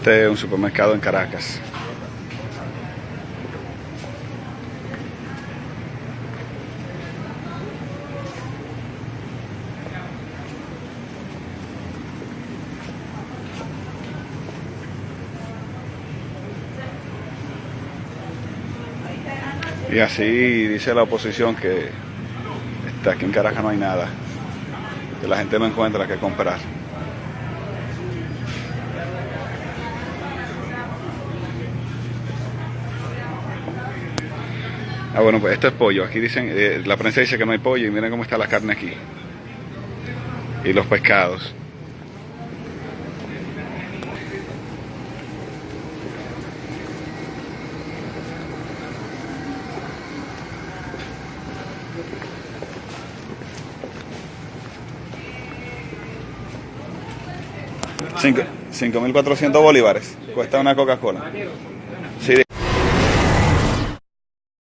Este es un supermercado en Caracas. Y así dice la oposición que está aquí en Caracas no hay nada, que la gente no encuentra qué comprar. Ah, bueno, pues esto es pollo. Aquí dicen, eh, la prensa dice que no hay pollo y miren cómo está la carne aquí. Y los pescados. Cinco- 5.400 bolívares cuesta una Coca-Cola.